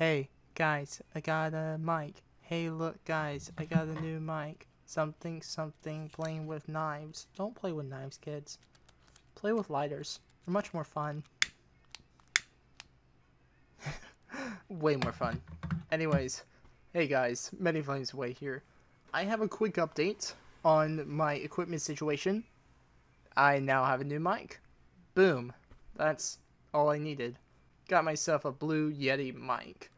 Hey, guys, I got a mic. Hey, look, guys, I got a new mic. Something, something, playing with knives. Don't play with knives, kids. Play with lighters. They're much more fun. Way more fun. Anyways, hey guys, Many Flames Away here. I have a quick update on my equipment situation. I now have a new mic. Boom. That's all I needed got myself a blue Yeti mic.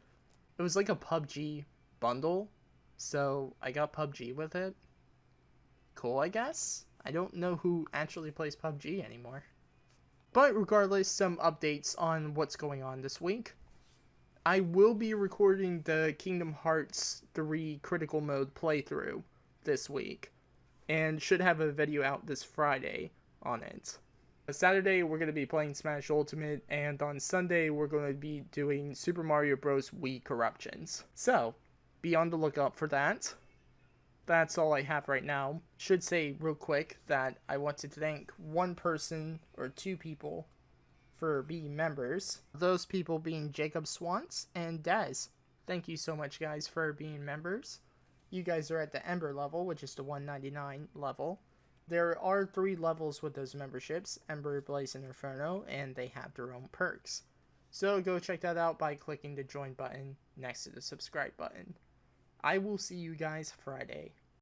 It was like a PUBG bundle, so I got PUBG with it. Cool, I guess? I don't know who actually plays PUBG anymore. But regardless, some updates on what's going on this week. I will be recording the Kingdom Hearts 3 Critical Mode playthrough this week, and should have a video out this Friday on it. Saturday, we're going to be playing Smash Ultimate, and on Sunday, we're going to be doing Super Mario Bros. Wii Corruptions. So, be on the lookout for that. That's all I have right now. Should say real quick that I want to thank one person or two people for being members. Those people being Jacob Swans and Dez. Thank you so much, guys, for being members. You guys are at the Ember level, which is the 199 level. There are three levels with those memberships Ember, Blaze, and Inferno, and they have their own perks. So go check that out by clicking the join button next to the subscribe button. I will see you guys Friday.